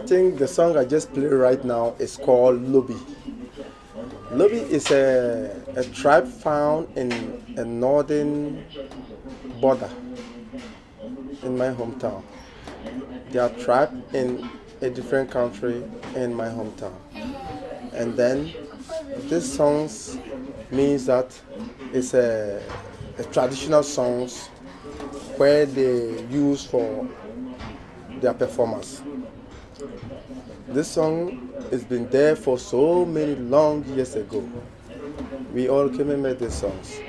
Think the song I just played right now is called Lobi. Lobi is a, a tribe found in a northern border in my hometown. They are tribe in a different country in my hometown. And then this song means that it's a, a traditional songs where they use for their performance. This song has been there for so many long years ago. We all came and made these songs.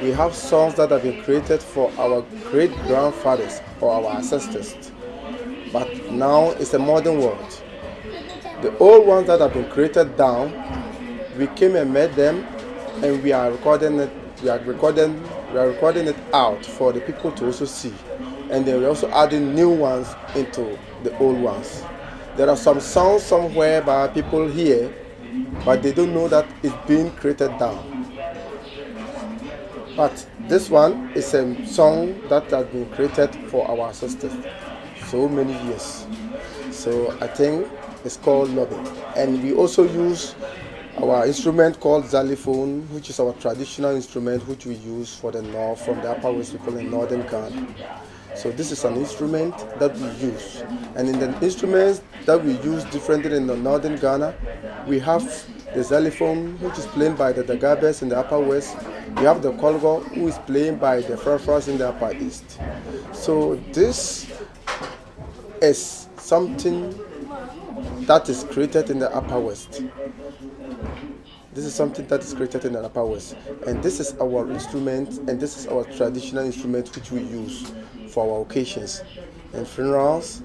We have songs that have been created for our great grandfathers or our ancestors. But now it's a modern world. The old ones that have been created down, we came and made them and we are recording it, we are recording, we are recording it out for the people to also see. And then we're also adding new ones into the old ones. There are some songs somewhere by people here, but they don't know that it's being created down. But this one is a song that has been created for our ancestors so many years. So I think it's called Lobi. And we also use our instrument called xylophone, which is our traditional instrument which we use for the north, from the upper west people in northern Ghana. So this is an instrument that we use. And in the instruments that we use differently in the northern Ghana, we have the xylophone, which is played by the Dagabes in the upper west. We have the Kologo, who is played by the Frafras in the upper east. So this is something that is created in the Upper West. This is something that is created in the Upper West, and this is our instrument, and this is our traditional instrument which we use for our occasions, and funerals,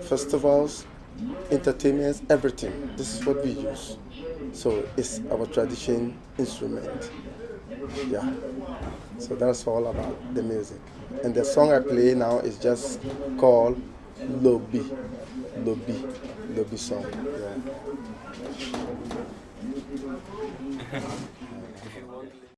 festivals, entertainments, everything. This is what we use. So it's our tradition instrument. Yeah. So that's all about the music. And the song I play now is just called Lobi. Lobi. Lobi song. Yeah.